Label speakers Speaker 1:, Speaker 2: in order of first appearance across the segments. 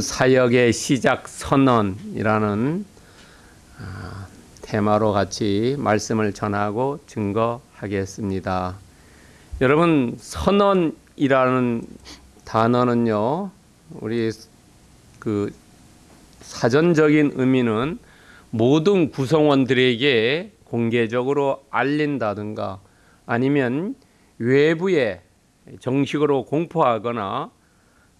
Speaker 1: 사역의 시작 선언이라는 아, 테마로 같이 말씀을 전하고 증거하겠습니다. 여러분 선언이라는 단어는요. 우리 그 사전적인 의미는 모든 구성원들에게 공개적으로 알린다든가 아니면 외부에 정식으로 공포하거나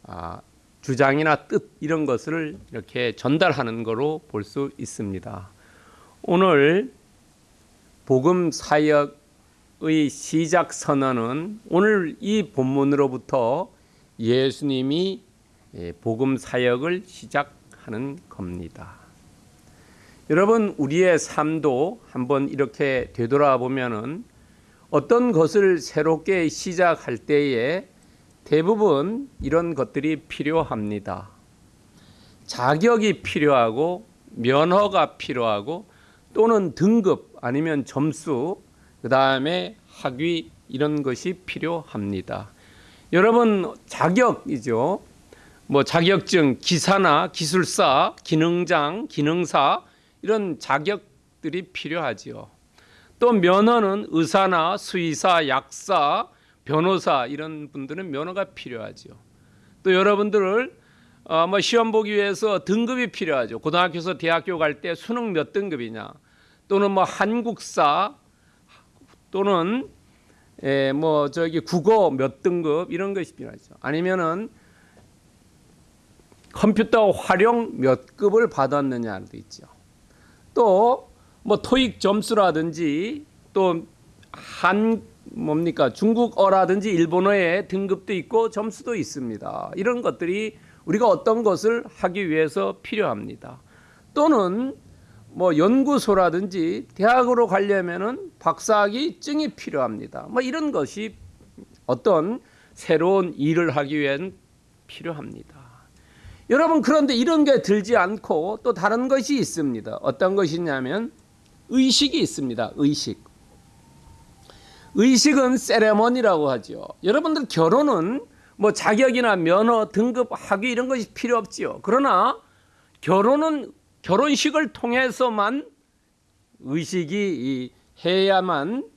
Speaker 1: 아, 주장이나 뜻 이런 것을 이렇게 전달하는 거로 볼 수 있습니다. 오늘 복음 사역의 시작 선언은 오늘 이 본문으로부터 예수님이 예, 복음 사역을 시작하는 겁니다. 여러분 우리의 삶도 한번 이렇게 되돌아보면은 어떤 것을 새롭게 시작할 때에 대부분 이런 것들이 필요합니다. 자격이 필요하고 면허가 필요하고 또는 등급 아니면 점수 그 다음에 학위 이런 것이 필요합니다. 여러분 자격이죠. 뭐 자격증, 기사나 기술사, 기능장, 기능사 이런 자격들이 필요하지요. 또 면허는 의사나 수의사, 약사, 변호사 이런 분들은 면허가 필요하죠. 또 여러분들을 어, 뭐 시험 보기 위해서 등급이 필요하죠. 고등학교에서 대학교 갈 때 수능 몇 등급이냐, 또는 뭐 한국사, 또는 에, 뭐 저기 국어 몇 등급 이런 것이 필요하죠. 아니면은 컴퓨터 활용 몇 급을 받았느냐도 있죠. 또 뭐 토익 점수라든지 또 한 뭡니까 중국어라든지 일본어의 등급도 있고 점수도 있습니다. 이런 것들이 우리가 어떤 것을 하기 위해서 필요합니다. 또는 뭐 연구소라든지 대학으로 가려면은 박사학위 증이 필요합니다. 뭐 이런 것이 어떤 새로운 일을 하기 위한 필요합니다. 여러분 그런데 이런 게 들지 않고 또 다른 것이 있습니다. 어떤 것이냐면 의식이 있습니다. 의식. 의식은 세레머니라고 하죠. 여러분들 결혼은 뭐 자격이나 면허, 등급, 학위 이런 것이 필요 없지요. 그러나 결혼은 결혼식을 통해서만 의식이 해야만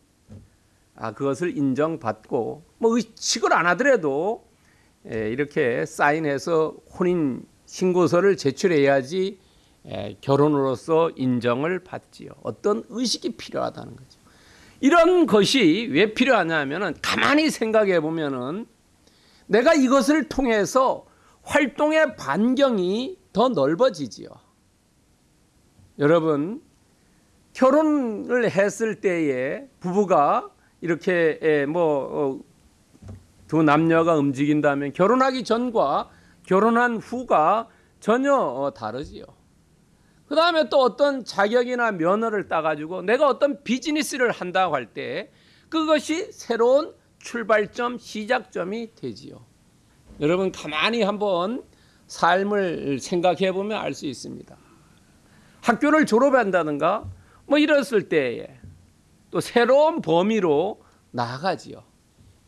Speaker 1: 아, 그것을 인정받고 뭐 의식을 안 하더라도 에, 이렇게 사인해서 혼인 신고서를 제출해야지 에, 결혼으로서 인정을 받지요. 어떤 의식이 필요하다는 거죠. 이런 것이 왜 필요하냐면은 가만히 생각해 보면은 내가 이것을 통해서 활동의 반경이 더 넓어지지요. 여러분 결혼을 했을 때에 부부가 이렇게 뭐두 어, 남녀가 움직인다면 결혼하기 전과 결혼한 후가 전혀 어, 다르지요. 그 다음에 또 어떤 자격이나 면허를 따가지고 내가 어떤 비즈니스를 한다고 할 때 그것이 새로운 출발점, 시작점이 되지요. 여러분 가만히 한번 삶을 생각해 보면 알 수 있습니다. 학교를 졸업한다든가 뭐 이랬을 때에 또 새로운 범위로 나아가지요.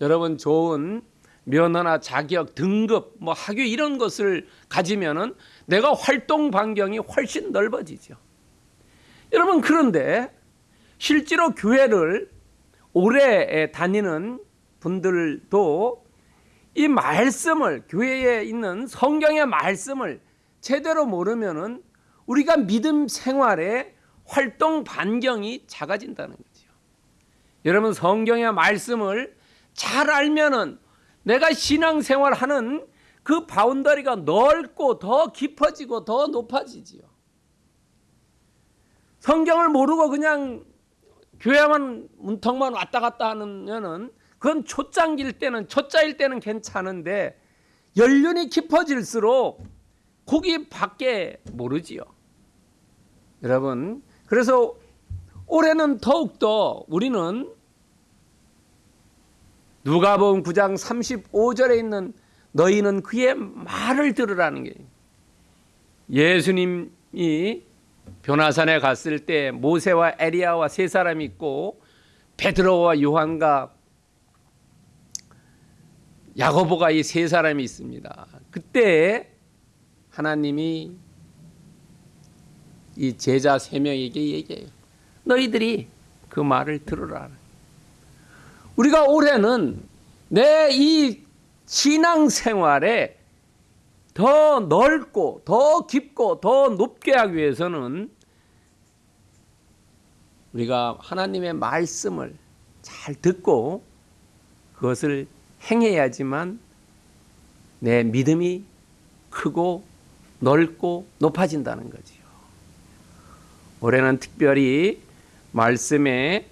Speaker 1: 여러분 좋은 면허나 자격, 등급, 뭐 학위 이런 것을 가지면은 내가 활동 반경이 훨씬 넓어지죠. 여러분 그런데 실제로 교회를 오래 다니는 분들도 이 말씀을 교회에 있는 성경의 말씀을 제대로 모르면은 우리가 믿음 생활에 활동 반경이 작아진다는 거죠. 여러분 성경의 말씀을 잘 알면은 내가 신앙생활 하는 그 바운더리가 넓고 더 깊어지고 더 높아지지요. 성경을 모르고 그냥 교회만 문턱만 왔다 갔다 하면은 그건 초장일 때는 초짜일 때는 괜찮은데 연륜이 깊어질수록 거기 밖에 모르지요. 여러분 그래서 올해는 더욱더 우리는 누가복음 9장 35절에 있는 너희는 그의 말을 들으라는 게 예수님이 변화산에 갔을 때 모세와 에리야와 세 사람이 있고 베드로와 요한과 야고보가 이 세 사람이 있습니다. 그때 하나님이 이 제자 세 명에게 얘기해요. 너희들이 그 말을 들으라. 우리가 올해는 내 이 신앙 생활에 더 넓고 더 깊고 더 높게 하기 위해서는 우리가 하나님의 말씀을 잘 듣고 그것을 행해야지만 내 믿음이 크고 넓고 높아진다는 거지요. 올해는 특별히 말씀에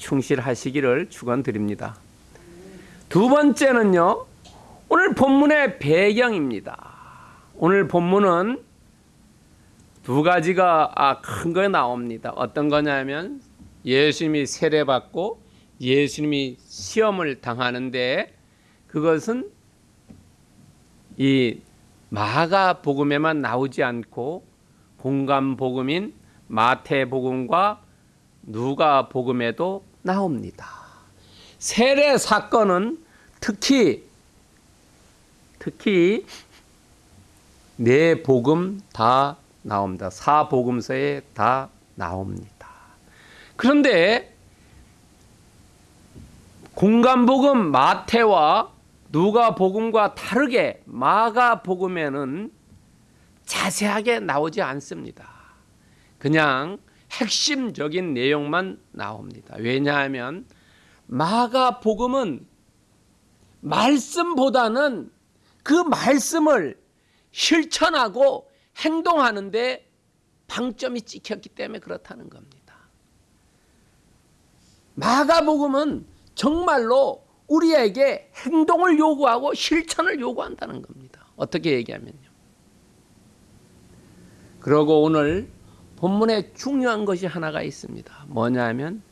Speaker 1: 충실하시기를 축원드립니다. 두 번째는요. 오늘 본문의 배경입니다. 오늘 본문은 두 가지가 아, 큰 거 나옵니다. 어떤 거냐면 예수님이 세례받고 예수님이 시험을 당하는데 그것은 이 마가 복음에만 나오지 않고 공감 복음인 마태 복음과 누가 복음에도 나옵니다. 세례 사건은 특히 특히 네 복음 다 나옵니다. 사복음서에 다 나옵니다. 그런데 공간복음 마태와 누가복음과 다르게 마가복음에는 자세하게 나오지 않습니다. 그냥 핵심적인 내용만 나옵니다. 왜냐하면 마가 복음은 말씀보다는 그 말씀을 실천하고 행동하는데 방점이 찍혔기 때문에 그렇다는 겁니다. 마가복음은 정말로 우리에게 행동을 요구하고 실천을 요구한다는 겁니다. 어떻게 얘기하면요. 그리고 오늘 본문에 중요한 것이 하나가 있습니다. 뭐냐면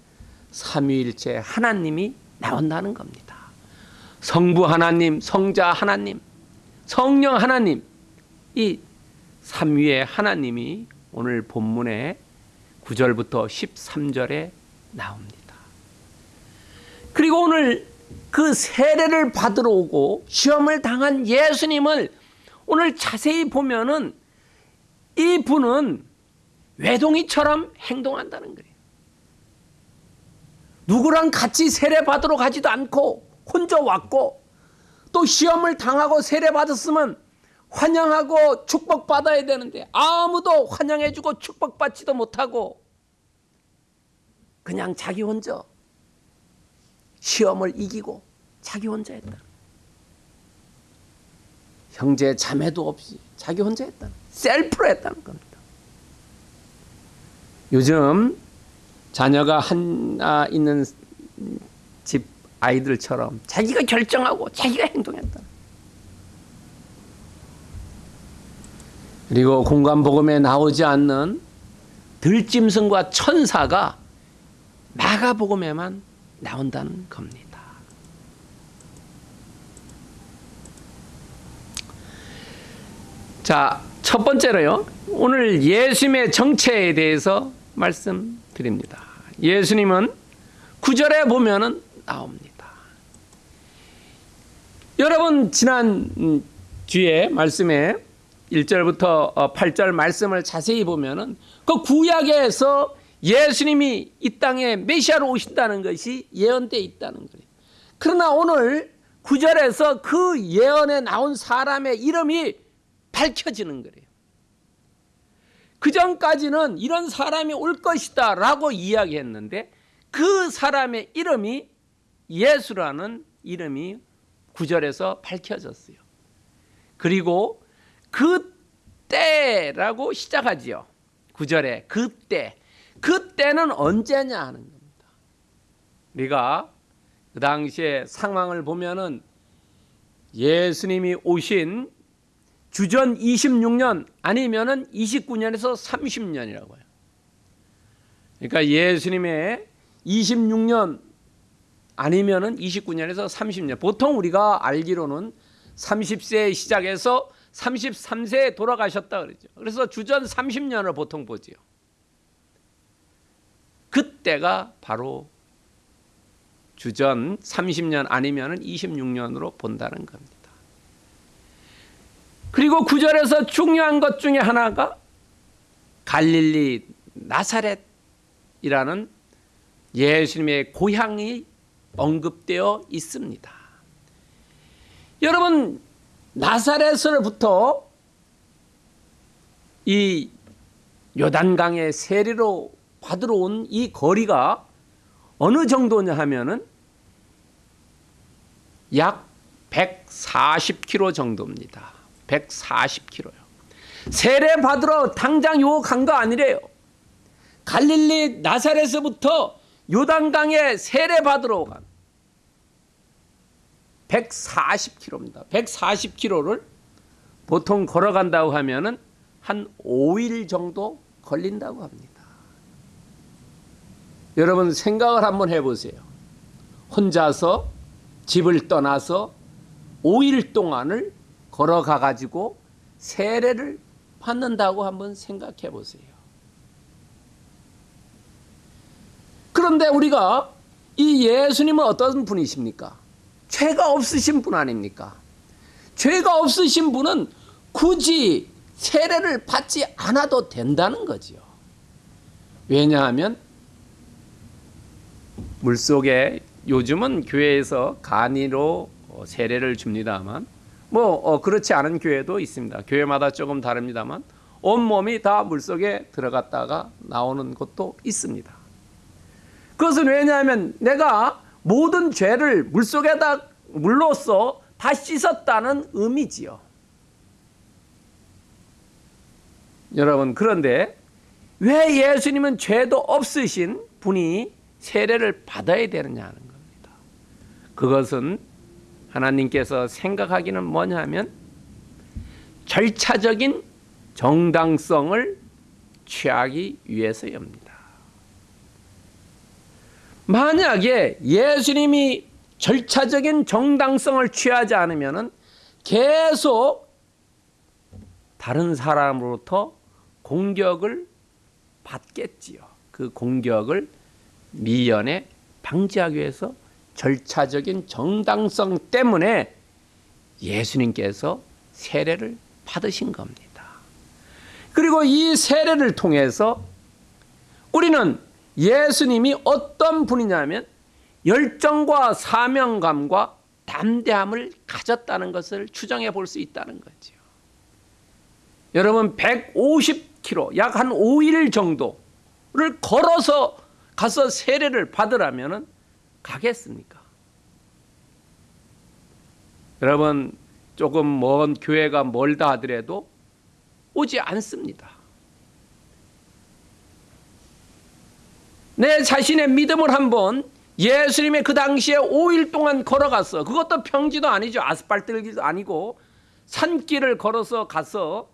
Speaker 1: 삼위일체 하나님이 나온다는 겁니다. 성부 하나님, 성자 하나님, 성령 하나님 이 삼위의 하나님이 오늘 본문에 9절부터 13절에 나옵니다. 그리고 오늘 그 세례를 받으러 오고 시험을 당한 예수님을 오늘 자세히 보면은 이 분은 외동이처럼 행동한다는 거예요. 누구랑 같이 세례 받으러 가지도 않고 혼자 왔고 또 시험을 당하고 세례 받았으면 환영하고 축복받아야 되는데 아무도 환영해주고 축복받지도 못하고 그냥 자기 혼자 시험을 이기고 자기 혼자 했다. 형제 자매도 없이 자기 혼자 했다. 셀프로 했다는 겁니다. 요즘 자녀가 하나 있는 집 아이들처럼 자기가 결정하고 자기가 행동했다. 그리고 공간복음에 나오지 않는 들짐승과 천사가 마가복음에만 나온다는 겁니다. 자, 첫 번째로요. 오늘 예수님의 정체에 대해서 말씀드립니다. 예수님은 구절에 보면은 나옵니다. 여러분 지난 주에 말씀에 1절부터 8절 말씀을 자세히 보면은 그 구약에서 예수님이 이 땅에 메시아로 오신다는 것이 예언되어 있다는 거예요. 그러나 오늘 9절에서 그 예언에 나온 사람의 이름이 밝혀지는 거예요. 그 전까지는 이런 사람이 올 것이다 라고 이야기했는데 그 사람의 이름이 예수라는 이름이 9절에서 밝혀졌어요. 그리고 그때라고 시작하지요. 9절에 그때. 그때는 언제냐 하는 겁니다. 우리가 그 당시에 상황을 보면은 예수님이 오신 주전 26년 아니면은 29년에서 30년이라고 해요. 그러니까 예수님의 26년 아니면은 29년에서 30년. 보통 우리가 알기로는 30세 시작해서 33세에 돌아가셨다 그러죠. 그래서 주전 30년을 보통 보지요. 그때가 바로 주전 30년 아니면 26년으로 본다는 겁니다. 그리고 구절에서 중요한 것 중에 하나가 갈릴리 나사렛이라는 예수님의 고향이 언급되어 있습니다. 여러분 나사렛으로부터 이 요단강의 세례로 받으러 온 이 거리가 어느 정도냐 하면은 약 140km 정도입니다. 140km요. 세례 받으러 당장 요 간 거 아니래요. 갈릴리 나사렛에서부터 요단강에 세례 받으러 간 140km입니다. 140km를 보통 걸어간다고 하면은 한 5일 정도 걸린다고 합니다. 여러분 생각을 한번 해보세요. 혼자서 집을 떠나서 5일 동안을 걸어가 가지고 세례를 받는다고 한번 생각해 보세요. 그런데 우리가 이 예수님은 어떤 분이십니까? 죄가 없으신 분 아닙니까? 죄가 없으신 분은 굳이 세례를 받지 않아도 된다는 거지요. 왜냐하면 물속에 요즘은 교회에서 간이로 어, 세례를 줍니다만 뭐 어, 그렇지 않은 교회도 있습니다. 교회마다 조금 다릅니다만 온 몸이 다 물속에 들어갔다가 나오는 곳도 있습니다. 그것은 왜냐하면 내가 모든 죄를 물속에다 물로써 다 씻었다는 의미지요. 여러분 그런데 왜 예수님은 죄도 없으신 분이 세례를 받아야 되느냐 하는 겁니다. 그것은 하나님께서 생각하기는 뭐냐 하면 절차적인 정당성을 취하기 위해서입니다. 만약에 예수님이 절차적인 정당성을 취하지 않으면 계속 다른 사람으로부터 공격을 받겠지요. 그 공격을 미연에 방지하기 위해서 절차적인 정당성 때문에 예수님께서 세례를 받으신 겁니다. 그리고 이 세례를 통해서 우리는 예수님이 어떤 분이냐면 열정과 사명감과 담대함을 가졌다는 것을 추정해 볼 수 있다는 거죠. 여러분 150km 약 한 5일 정도를 걸어서 가서 세례를 받으라면 가겠습니까? 여러분 조금 먼 교회가 멀다 하더라도 오지 않습니다. 내 자신의 믿음을 한번 예수님의 그 당시에 5일 동안 걸어갔어. 그것도 평지도 아니죠. 아스팔트 길도 아니고 산길을 걸어서 가서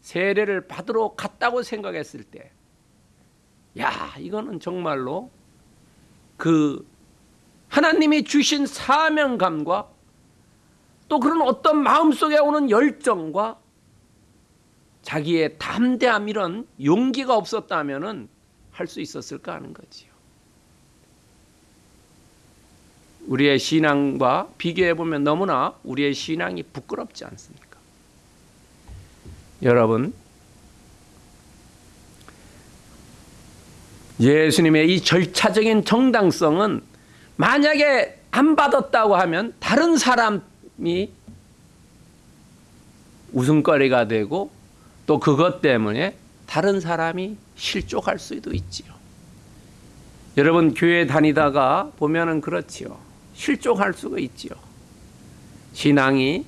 Speaker 1: 세례를 받으러 갔다고 생각했을 때, 야, 이거는 정말로 그 하나님이 주신 사명감과 또 그런 어떤 마음속에 오는 열정과 자기의 담대함 이런 용기가 없었다면은 할수 있었을까 하는 거지요. 우리의 신앙과 비교해 보면 너무나 우리의 신앙이 부끄럽지 않습니까? 여러분 예수님의 이 절차적인 정당성은 만약에 안 받았다고 하면 다른 사람이 웃음거리가 되고 또 그것 때문에 다른 사람이 실족할 수도 있지요. 여러분 교회 다니다가 보면은 그렇지요. 실족할 수가 있지요. 신앙이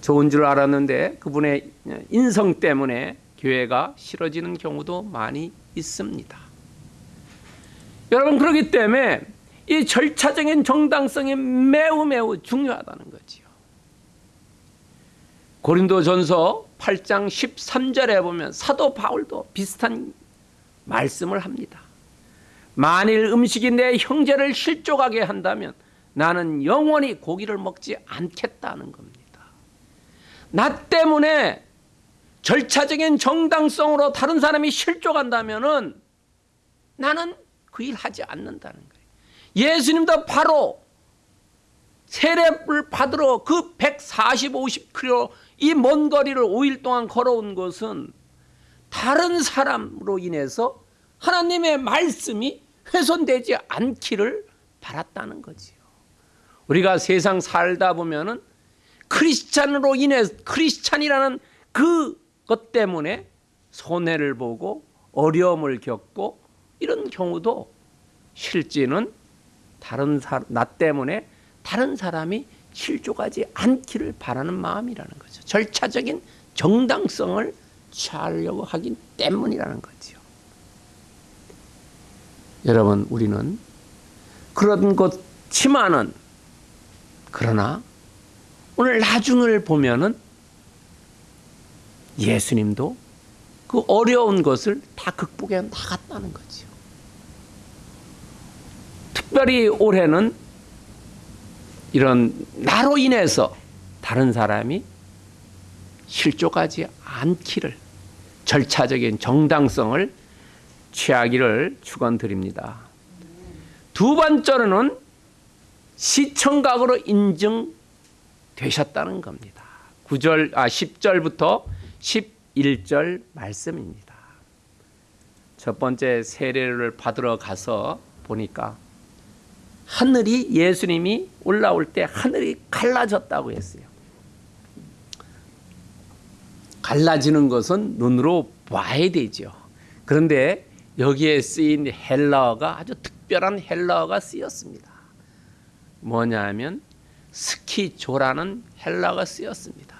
Speaker 1: 좋은 줄 알았는데 그분의 인성 때문에 교회가 싫어지는 경우도 많이 있습니다. 여러분 그렇기 때문에 이 절차적인 정당성이 매우 매우 중요하다는 거지요. 고린도전서 8장 13절에 보면 사도 바울도 비슷한 말씀을 합니다. 만일 음식이 내 형제를 실족하게 한다면 나는 영원히 고기를 먹지 않겠다는 겁니다. 나 때문에 절차적인 정당성으로 다른 사람이 실족한다면 은 나는 그 일 하지 않는다는 거예요. 예수님도 바로 세례를 받으러 그 140, 50km 이 먼 거리를 5일 동안 걸어온 것은 다른 사람으로 인해서 하나님의 말씀이 훼손되지 않기를 바랐다는 거지요. 우리가 세상 살다 보면은 크리스찬으로 인해 크리스찬이라는 그것 때문에 손해를 보고 어려움을 겪고 이런 경우도 실제는 다른 사, 나 때문에 다른 사람이 실족하지 않기를 바라는 마음이라는 거죠. 절차적인 정당성을 취하려고 하기 때문이라는 거죠. 여러분, 우리는 그런 것치만은 그러나 오늘 나중을 보면은 예수님도 그 어려운 것을 다 극복해 나갔다는 거죠. 특별히 올해는 이런 나로 인해서 다른 사람이 실족하지 않기를 절차적인 정당성을 취하기를 축원드립니다. 두 번째로는 시청각으로 인증되셨다는 겁니다. 9절 아 10절부터 11절 말씀입니다. 첫 번째 세례를 받으러 가서 보니까 하늘이 예수님이 올라올 때 하늘이 갈라졌다고 했어요. 갈라지는 것은 눈으로 봐야 되죠. 그런데 여기에 쓰인 헬라어가 아주 특별한 헬라어가 쓰였습니다. 뭐냐면 스키조라는 헬라어가 쓰였습니다.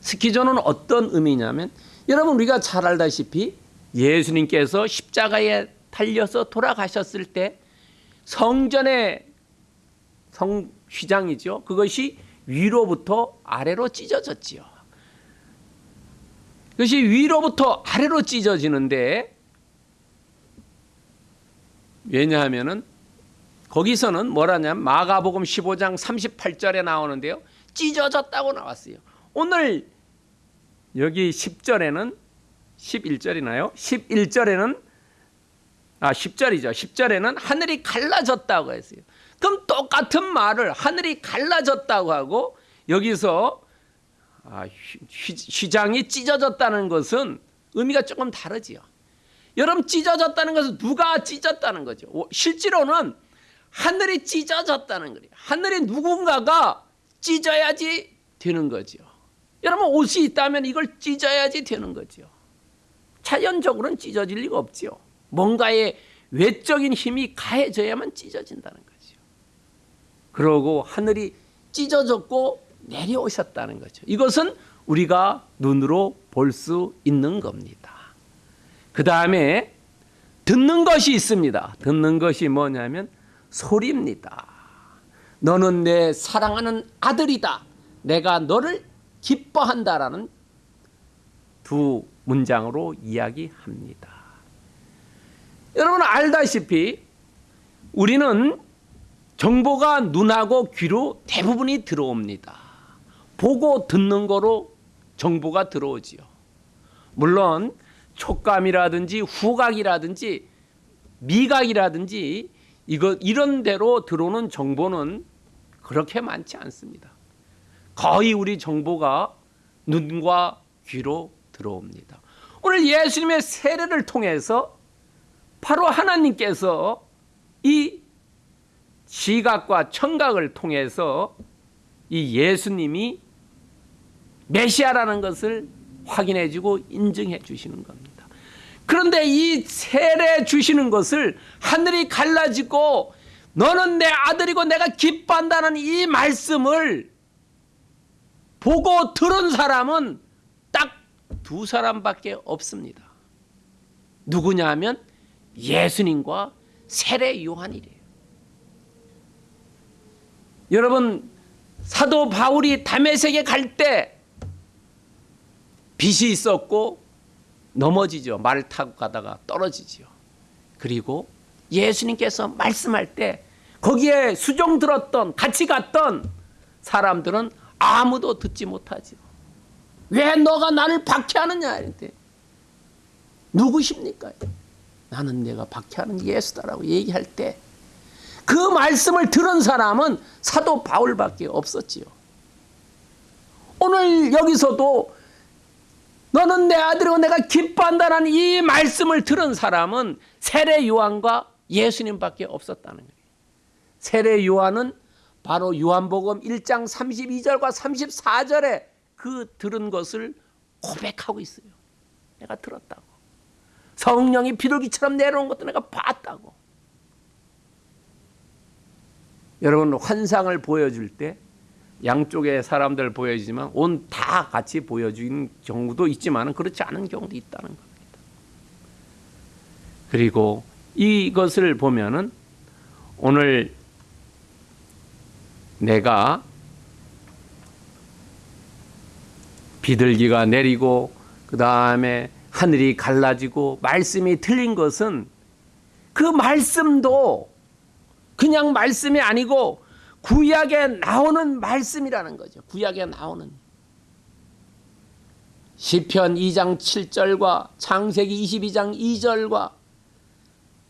Speaker 1: 스키조는 어떤 의미냐면 여러분 우리가 잘 알다시피 예수님께서 십자가에 달려서 돌아가셨을 때 성전의 성 휘장이죠. 그것이 위로부터 아래로 찢어졌지요. 그것이 위로부터 아래로 찢어지는데 왜냐하면은 거기서는 뭐라냐면 마가복음 15장 38절에 나오는데요. 찢어졌다고 나왔어요. 오늘 여기 10절에는 11절이나요? 11절에는 아 10절이죠. 10절에는 하늘이 갈라졌다고 했어요. 그럼 똑같은 말을 하늘이 갈라졌다고 하고 여기서 아, 휘, 장이 찢어졌다는 것은 의미가 조금 다르지요. 여러분 찢어졌다는 것은 누가 찢었다는 거죠. 실제로는 하늘이 찢어졌다는 거예요. 하늘이 누군가가 찢어야지 되는 거죠. 여러분 옷이 있다면 이걸 찢어야지 되는 거죠. 자연적으로는 찢어질 리가 없죠. 뭔가의 외적인 힘이 가해져야만 찢어진다는 거죠. 그러고 하늘이 찢어졌고 내려오셨다는 거죠. 이것은 우리가 눈으로 볼 수 있는 겁니다. 그 다음에 듣는 것이 있습니다. 듣는 것이 뭐냐면 소리입니다. 너는 내 사랑하는 아들이다. 내가 너를 기뻐한다라는 두 문장으로 이야기합니다. 여러분 알다시피 우리는 정보가 눈하고 귀로 대부분이 들어옵니다. 보고 듣는 거로 정보가 들어오지요. 물론 촉감이라든지 후각이라든지 미각이라든지 이거 이런 대로 들어오는 정보는 그렇게 많지 않습니다. 거의 우리 정보가 눈과 귀로 들어옵니다. 오늘 예수님의 세례를 통해서 바로 하나님께서 이 시각과 청각을 통해서 이 예수님이 메시아라는 것을 확인해 주고 인증해 주시는 겁니다. 그런데 이 세례 주시는 것을 하늘이 갈라지고 너는 내 아들이고 내가 기뻐한다는 이 말씀을 보고 들은 사람은 딱 두 사람밖에 없습니다. 누구냐 하면 예수님과 세례 요한이래요. 여러분 사도 바울이 담에색에 갈 때 빛이 있었고 넘어지죠. 말 타고 가다가 떨어지죠. 그리고 예수님께서 말씀할 때 거기에 수종 들었던 같이 갔던 사람들은 아무도 듣지 못하죠. 왜 너가 나를 박해하느냐 이런데 누구십니까? 나는 내가 박해하는 예수다라고 얘기할 때 그 말씀을 들은 사람은 사도 바울밖에 없었지요. 오늘 여기서도 너는 내 아들이고 내가 기뻐한다는 이 말씀을 들은 사람은 세례 요한과 예수님밖에 없었다는 거예요. 세례 요한은 바로 요한복음 1장 32절과 34절에 그 들은 것을 고백하고 있어요. 내가 들었다고. 성령이 비둘기처럼 내려온 것도 내가 봤다고. 여러분 환상을 보여줄 때 양쪽의 사람들 보여지지만 온 다 같이 보여주는 경우도 있지만 그렇지 않은 경우도 있다는 겁니다. 그리고 이것을 보면은 오늘 내가 비둘기가 내리고 그 다음에 하늘이 갈라지고 말씀이 틀린 것은 그 말씀도 그냥 말씀이 아니고 구약에 나오는 말씀이라는 거죠. 구약에 나오는 시편 2장 7절과 창세기 22장 2절과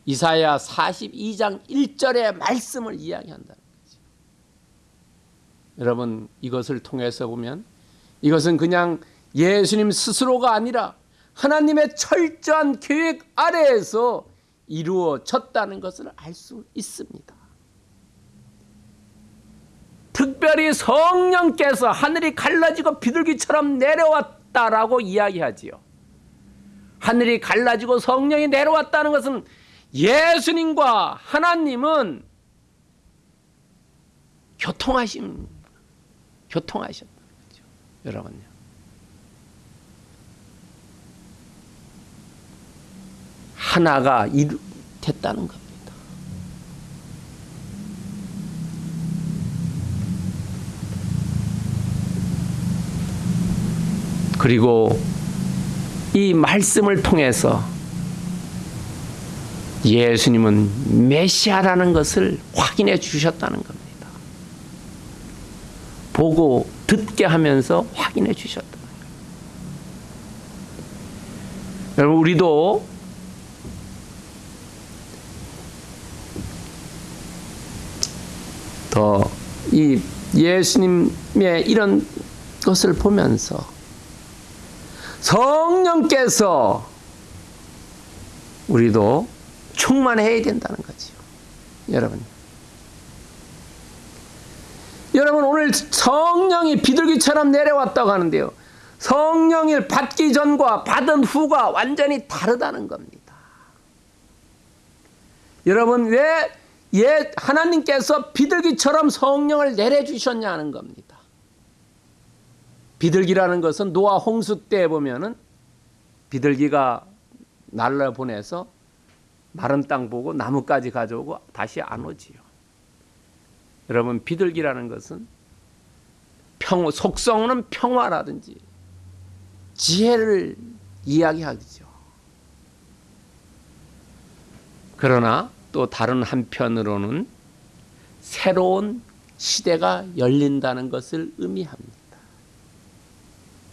Speaker 1: 이사야 42장 1절의 말씀을 이야기한다는 거죠. 여러분 이것을 통해서 보면 이것은 그냥 예수님 스스로가 아니라 하나님의 철저한 계획 아래에서 이루어졌다는 것을 알 수 있습니다. 특별히 성령께서 하늘이 갈라지고 비둘기처럼 내려왔다라고 이야기하지요. 하늘이 갈라지고 성령이 내려왔다는 것은 예수님과 하나님은 교통하심, 교통하셨다는 거죠. 여러분요. 하나가 이루, 됐다는 겁니다. 그리고 이 말씀을 통해서 예수님은 메시아라는 것을 확인해 주셨다는 겁니다. 보고 듣게 하면서 확인해 거예요. 여러분 우리도 더 이 예수님의 이런 것을 보면서 성령께서 우리도 충만해야 된다는 거지요. 여러분. 여러분 오늘 성령이 비둘기처럼 내려왔다고 하는데요. 성령을 받기 전과 받은 후가 완전히 다르다는 겁니다. 여러분 왜 예, 하나님께서 비둘기처럼 성령을 내려주셨냐는 겁니다. 비둘기라는 것은 노아 홍수 때 보면은 비둘기가 날라 보내서 마른 땅 보고 나무까지 가져오고 다시 안 오지요. 여러분 비둘기라는 것은 평 속성은 평화라든지 지혜를 이야기하죠. 그러나 또 다른 한편으로는 새로운 시대가 열린다는 것을 의미합니다.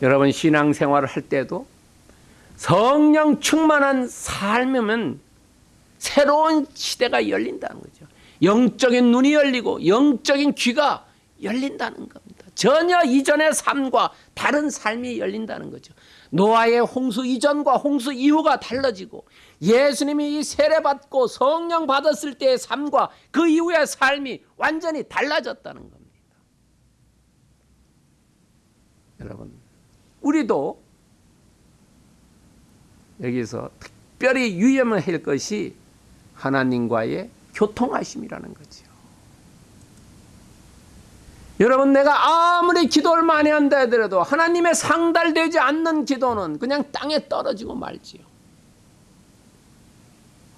Speaker 1: 여러분 신앙생활을 할 때도 성령 충만한 삶이면 새로운 시대가 열린다는 거죠. 영적인 눈이 열리고 영적인 귀가 열린다는 겁니다. 전혀 이전의 삶과 다른 삶이 열린다는 거죠. 노아의 홍수 이전과 홍수 이후가 달라지고 예수님이 세례받고 성령 받았을 때의 삶과 그 이후의 삶이 완전히 달라졌다는 겁니다. 여러분, 우리도 여기서 특별히 유념을 할 것이 하나님과의 교통하심이라는 거죠. 여러분 내가 아무리 기도를 많이 한다 하더라도 하나님의 상달되지 않는 기도는 그냥 땅에 떨어지고 말지요.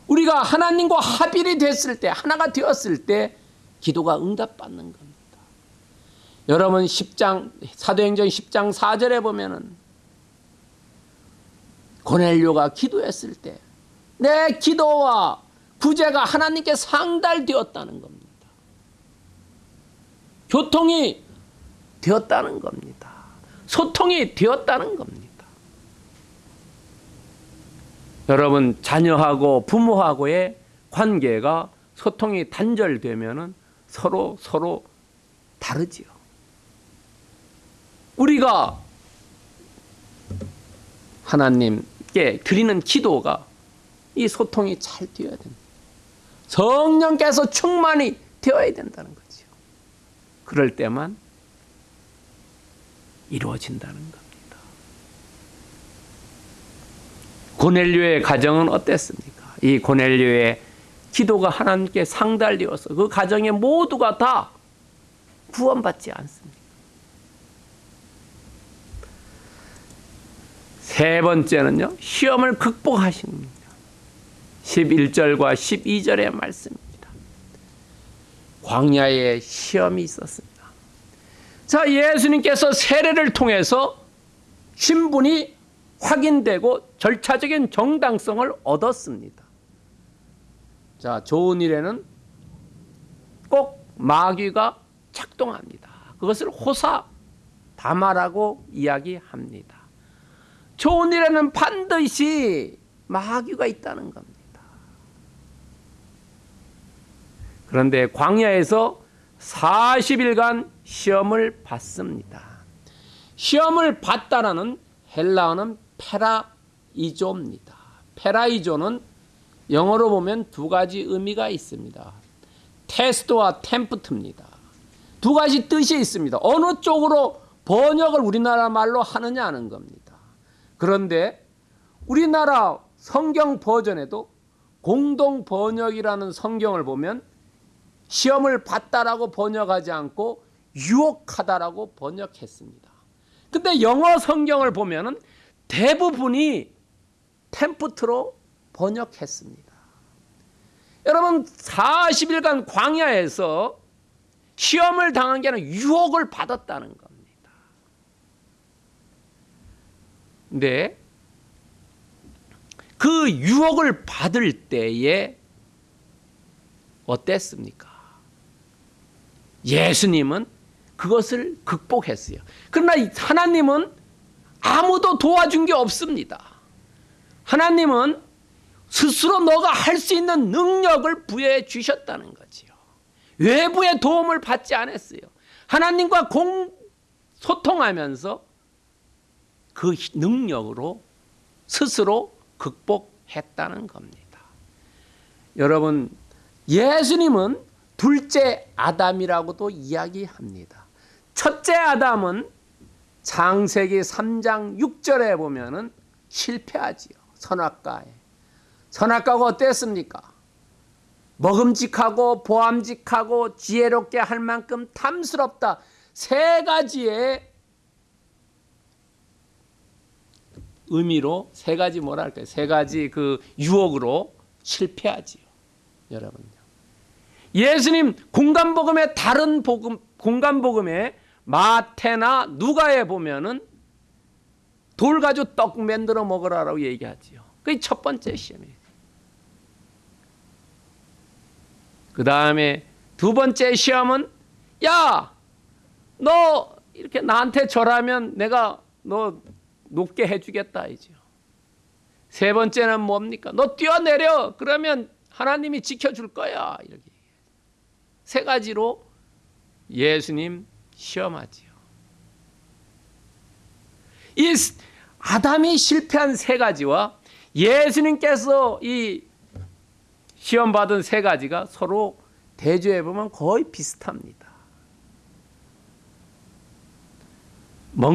Speaker 1: 우리가 하나님과 합일이 됐을 때 하나가 되었을 때 기도가 응답받는 겁니다. 여러분 10장 사도행전 10장 4절에 보면은 고넬료가 기도했을 때 내 기도와 구제가 하나님께 상달되었다는 겁니다. 교통이 되었다는 겁니다. 소통이 되었다는 겁니다. 여러분 자녀하고 부모하고의 관계가 소통이 단절되면은 서로 서로 다르지요. 우리가 하나님께 드리는 기도가 이 소통이 잘 되어야 됩니다. 성령께서 충만이 되어야 된다는 거죠. 그럴 때만 이루어진다는 겁니다. 고넬료의 가정은 어땠습니까? 이 고넬료의 기도가 하나님께 상달되어서 그 가정의 모두가 다 구원받지 않습니다. 세 번째는요, 시험을 극복하십니다. 11절과 12절의 말씀입니다. 광야에 시험이 있었습니다. 자, 예수님께서 세례를 통해서 신분이 확인되고 절차적인 정당성을 얻었습니다. 자, 좋은 일에는 꼭 마귀가 작동합니다. 그것을 호사 다마라고 이야기합니다. 좋은 일에는 반드시 마귀가 있다는 겁니다. 그런데 광야에서 40일간 시험을 받습니다. 시험을 받다라는 헬라어는 페라이조입니다. 페라이조는 영어로 보면 두 가지 의미가 있습니다. 테스트와 템프트입니다. 두 가지 뜻이 있습니다. 어느 쪽으로 번역을 우리나라 말로 하느냐 하는 겁니다. 그런데 우리나라 성경 버전에도 공동 번역이라는 성경을 보면 시험을 받다라고 번역하지 않고 유혹하다라고 번역했습니다. 근데 영어 성경을 보면은 대부분이 템프트로 번역했습니다. 여러분 40일간 광야에서 시험을 당한 게 아니라 유혹을 받았다는 겁니다. 근데 그 유혹을 받을 때에 어땠습니까? 예수님은 그것을 극복했어요. 그러나 하나님은 아무도 도와준 게 없습니다. 하나님은 스스로 너가 할 수 있는 능력을 부여해 주셨다는 거지요. 외부의 도움을 받지 않았어요. 하나님과 공 소통하면서 그 능력으로 스스로 극복했다는 겁니다. 여러분, 예수님은 둘째 아담이라고도 이야기합니다. 첫째 아담은 창세기 3장 6절에 보면은 실패하지요. 선악과에. 선악과가 어땠습니까? 먹음직하고 보암직하고 지혜롭게 할 만큼 탐스럽다. 세 가지의 의미로 세 가지 뭐랄까요? 세 가지 그 유혹으로 실패하지요. 여러분요. 예수님 공간복음의 다른 복음 공간복음에 마태나 누가에 보면은 돌 가지고 떡 만들어 먹으라라고 얘기하지요. 그게 첫 번째 시험이에요. 그 다음에 두 번째 시험은 야, 너 이렇게 나한테 절하면 내가 너 높게 해주겠다 이죠. 세 번째는 뭡니까? 너 뛰어내려 그러면 하나님이 지켜줄 거야 이렇게 세 가지로 예수님 시험하지요. 이 아담이 실패한 세 가지와 예수님께서 이 시험 받은 세 가지가 서로 대조해 보면 거의 비슷합니다. 먹,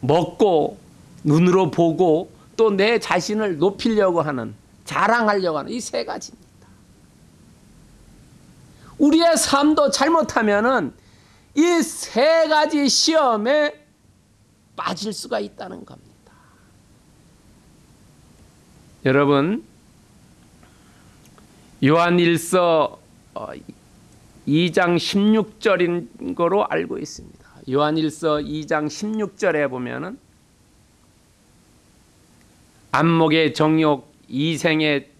Speaker 1: 먹고 눈으로 보고 또 내 자신을 높이려고 하는 자랑하려고 하는 이 세 가지입니다. 우리의 삶도 잘못하면은 이 세 가지 시험에 빠질 수가 있다는 겁니다. 여러분 요한 1서 2장 16절인 거로 알고 있습니다. 요한 1서 2장 16절에 보면은 안목의 정욕, 이생의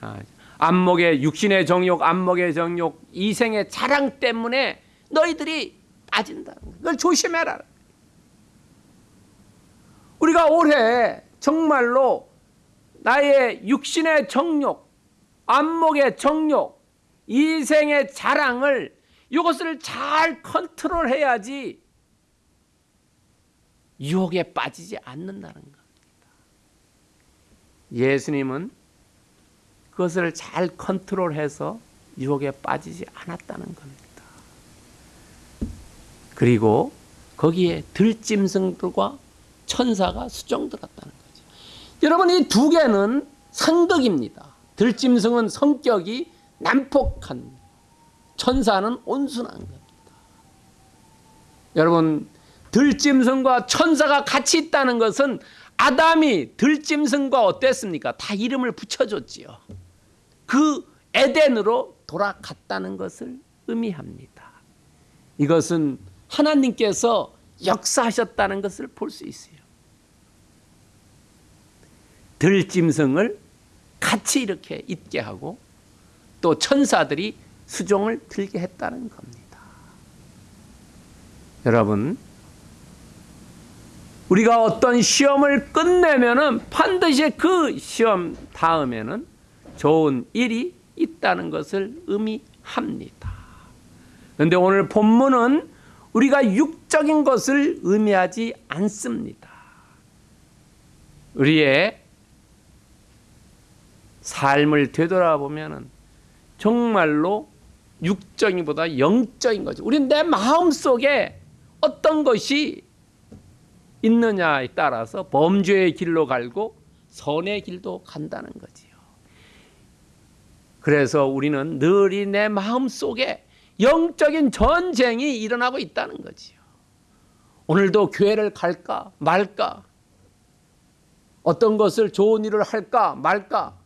Speaker 1: 아, 안목의 육신의 정욕, 안목의 정욕, 이생의 자랑 때문에 너희들이 빠진다는 거. 그걸 조심해라. 우리가 올해 정말로 나의 육신의 정욕, 안목의 정욕, 이생의 자랑을 이것을 잘 컨트롤해야지 유혹에 빠지지 않는다는 겁니다. 예수님은 그것을 잘 컨트롤해서 유혹에 빠지지 않았다는 겁니다. 그리고 거기에 들짐승들과 천사가 수종들었다는 거죠. 여러분 이 두 개는 상극입니다. 들짐승은 성격이 난폭한 천사는 온순한 겁니다. 여러분 들짐승과 천사가 같이 있다는 것은 아담이 들짐승과 어땠습니까? 다 이름을 붙여줬지요. 그 에덴으로 돌아갔다는 것을 의미합니다. 이것은 하나님께서 역사하셨다는 것을 볼 수 있어요. 들짐승을 같이 이렇게 있게 하고 또 천사들이 수종을 들게 했다는 겁니다. 여러분, 우리가 어떤 시험을 끝내면 은 반드시 그 시험 다음에는 좋은 일이 있다는 것을 의미합니다. 그런데 오늘 본문은 우리가 육적인 것을 의미하지 않습니다. 우리의 삶을 되돌아보면은 정말로 육적인보다 영적인 거죠. 우리는 내 마음 속에 어떤 것이 있느냐에 따라서 범죄의 길로 갈고 선의 길도 간다는 거지요. 그래서 우리는 늘이 내 마음 속에 영적인 전쟁이 일어나고 있다는 거지요. 오늘도 교회를 갈까 말까? 어떤 것을 좋은 일을 할까 말까?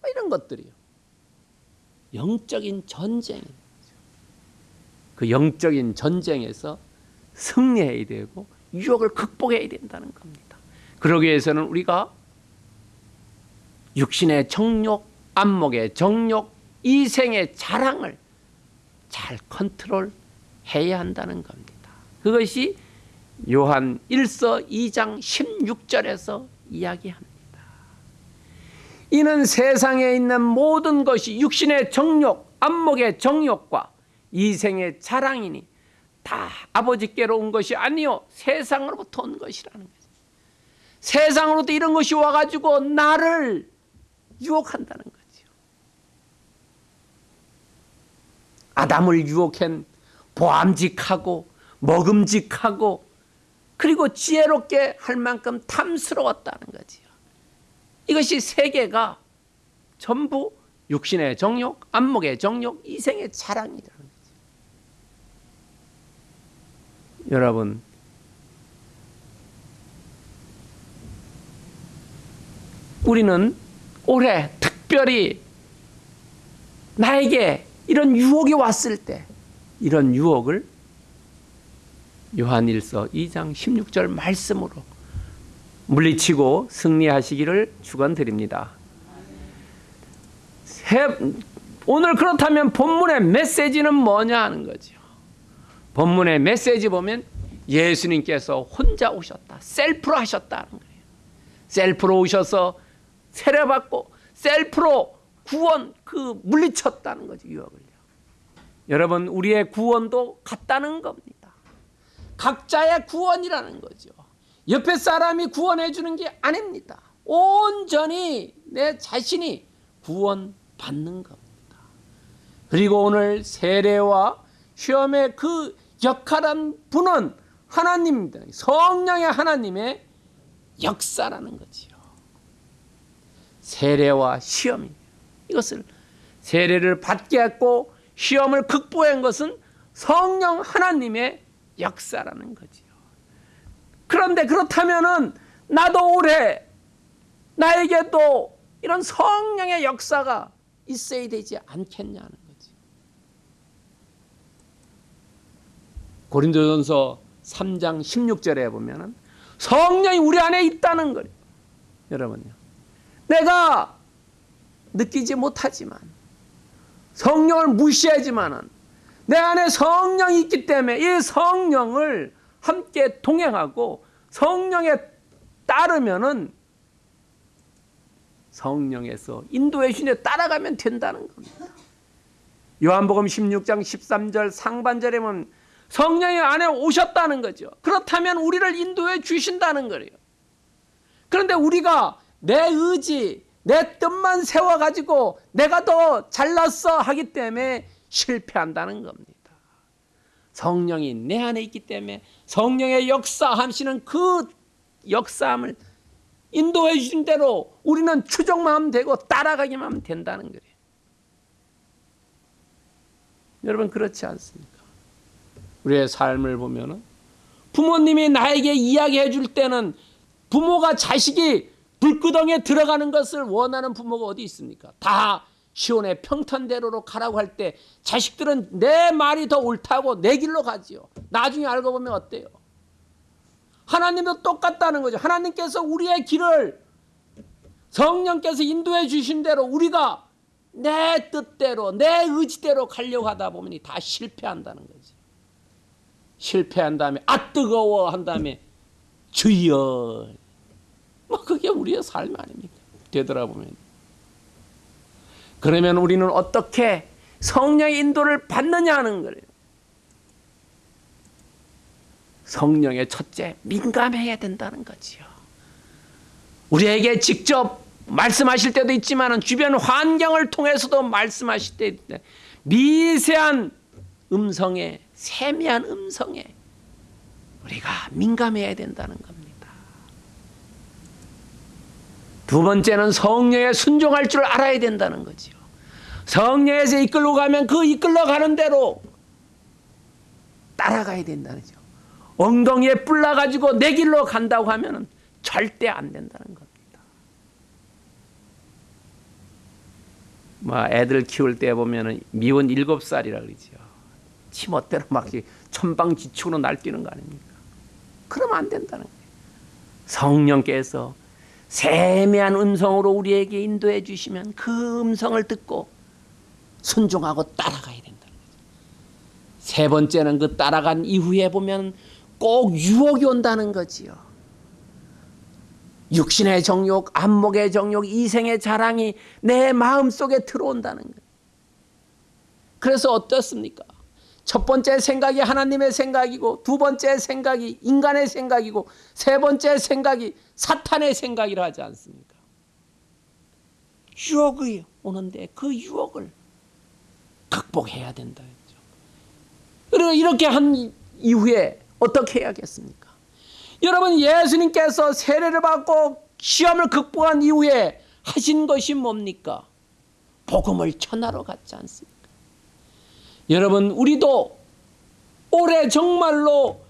Speaker 1: 뭐 이런 것들이요. 영적인 전쟁. 그 영적인 전쟁에서 승리해야 되고 유혹을 극복해야 된다는 겁니다. 그러기 위해서는 우리가 육신의 정욕, 안목의 정욕, 이생의 자랑을 잘 컨트롤해야 한다는 겁니다. 그것이 요한 1서 2장 16절에서 이야기합니다. 이는 세상에 있는 모든 것이 육신의 정욕, 안목의 정욕과 이생의 자랑이니 다 아버지께로 온 것이 아니요 세상으로부터 온 것이라는 거죠. 세상으로부터 이런 것이 와가지고 나를 유혹한다는 거죠. 아담을 유혹한 보암직하고 먹음직하고 그리고 지혜롭게 할 만큼 탐스러웠다는 거지요. 이것이 세계가 전부 육신의 정욕, 안목의 정욕, 이생의 자랑이라는 거죠. 여러분, 우리는 올해 특별히 나에게 이런 유혹이 왔을 때 이런 유혹을 요한일서 2장 16절 말씀으로 물리치고 승리하시기를 축원드립니다. 오늘 그렇다면 본문의 메시지는 뭐냐 하는 거죠. 본문의 메시지 보면 예수님께서 혼자 오셨다. 셀프로 하셨다는 거예요. 셀프로 오셔서 세례받고 셀프로 구원 그 물리쳤다는 거죠. 유혹을요. 여러분 우리의 구원도 같다는 겁니다. 각자의 구원이라는 거죠. 옆에 사람이 구원해 주는 게 아닙니다. 온전히 내 자신이 구원받는 겁니다. 그리고 오늘 세례와 시험의 그 역할한 분은 하나님입니다. 성령의 하나님의 역사라는 거지요. 세례와 시험이 이것을 세례를 받게 했고 시험을 극복한 것은 성령 하나님의 역사라는 거지요. 그런데 그렇다면은 나도 올해 나에게도 이런 성령의 역사가 있어야 되지 않겠냐는 거지. 고린도전서 3장 16절에 보면은 성령이 우리 안에 있다는 거예요. 여러분요. 내가 느끼지 못하지만 성령을 무시하지만은 내 안에 성령이 있기 때문에 이 성령을 함께 동행하고 성령에 따르면은 성령에서 인도의 신에 따라가면 된다는 겁니다. 요한복음 16장 13절 상반절에 보면 성령이 안에 오셨다는 거죠. 그렇다면 우리를 인도해 주신다는 거예요. 그런데 우리가 내 의지, 내 뜻만 세워가지고 내가 더 잘났어 하기 때문에 실패한다는 겁니다. 성령이 내 안에 있기 때문에 성령의 역사하시는 그 역사함을 인도해 주신 대로 우리는 추종만 하면 되고 따라가기만 하면 된다는 거예요. 여러분 그렇지 않습니까? 우리의 삶을 보면은 부모님이 나에게 이야기해 줄 때는 부모가 자식이 불구덩이에 들어가는 것을 원하는 부모가 어디 있습니까? 다 시온의 평탄대로로 가라고 할 때 자식들은 내 말이 더 옳다고 내 길로 가지요. 나중에 알고 보면 어때요? 하나님도 똑같다는 거죠. 하나님께서 우리의 길을 성령께서 인도해 주신 대로 우리가 내 뜻대로 내 의지대로 가려고 하다 보면 다 실패한다는 거지. 실패한 다음에 아 뜨거워 한 다음에 주여 뭐 그게 우리의 삶 아닙니까? 되돌아보면 그러면 우리는 어떻게 성령의 인도를 받느냐 하는 거예요. 성령의 첫째 민감해야 된다는 거지요. 우리에게 직접 말씀하실 때도 있지만 주변 환경을 통해서도 말씀하실 때 미세한 음성에 세미한 음성에 우리가 민감해야 된다는 겁니다. 두 번째는 성령에 순종할 줄 알아야 된다는 거지요. 성령에서 이끌고 가면 그 이끌러 가는 대로 따라가야 된다는 거죠. 엉덩이에 뿔나 가지고 내 길로 간다고 하면은 절대 안 된다는 겁니다. 뭐 애들 키울 때 보면은 미혼 일곱 살이라 그러죠. 치멋대로 막 천방지축으로 날뛰는 거 아닙니까? 그러면 안 된다는 거예요. 성령께서 세미한 음성으로 우리에게 인도해 주시면 그 음성을 듣고 순종하고 따라가야 된다는 거죠. 세 번째는 그 따라간 이후에 보면 꼭 유혹이 온다는 거지요. 육신의 정욕, 안목의 정욕, 이생의 자랑이 내 마음 속에 들어온다는 거예요. 그래서 어떻습니까? 첫 번째 생각이 하나님의 생각이고 두 번째 생각이 인간의 생각이고 세 번째 생각이 사탄의 생각이라 하지 않습니까? 유혹이 오는데 그 유혹을 극복해야 된다 했죠. 그리고 이렇게 한 이후에 어떻게 해야겠습니까? 여러분 예수님께서 세례를 받고 시험을 극복한 이후에 하신 것이 뭡니까? 복음을 전하러 갔지 않습니까? 여러분 우리도 올해 정말로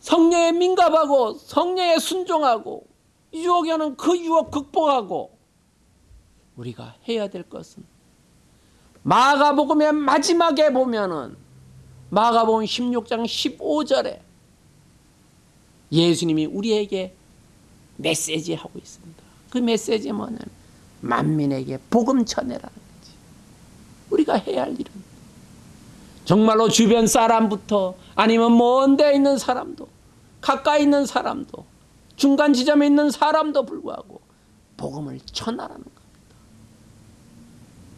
Speaker 1: 성령에 민감하고 성령에 순종하고 유혹이 오는 그 유혹 극복하고 우리가 해야 될 것은 마가복음의 마지막에 보면은 마가복음 16장 15절에 예수님이 우리에게 메시지 하고 있습니다. 그 메시지 뭐냐면 만민에게 복음 전해라는 거지. 우리가 해야 할 일은 정말로 주변 사람부터 아니면 먼데 있는 사람도 가까이 있는 사람도 중간 지점에 있는 사람도 불구하고 복음을 전하라는 겁니다.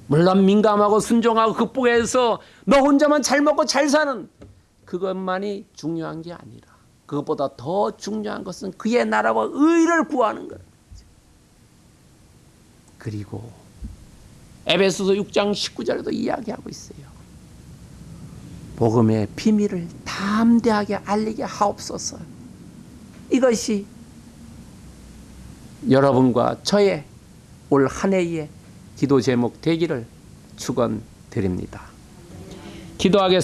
Speaker 1: 물론 민감하고 순종하고 극복해서 너 혼자만 잘 먹고 잘 사는 그것만이 중요한 게 아니라 그것보다 더 중요한 것은 그의 나라와 의를 구하는 것. 그리고 에베소서 6장 19절에도 이야기하고 있어요. 복음의 비밀을 담대하게 알리게 하옵소서. 이것이 여러분과 저의 올 한 해의 기도 제목 되기를 축원드립니다. 기도하겠습니다.